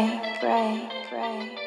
break, break, break.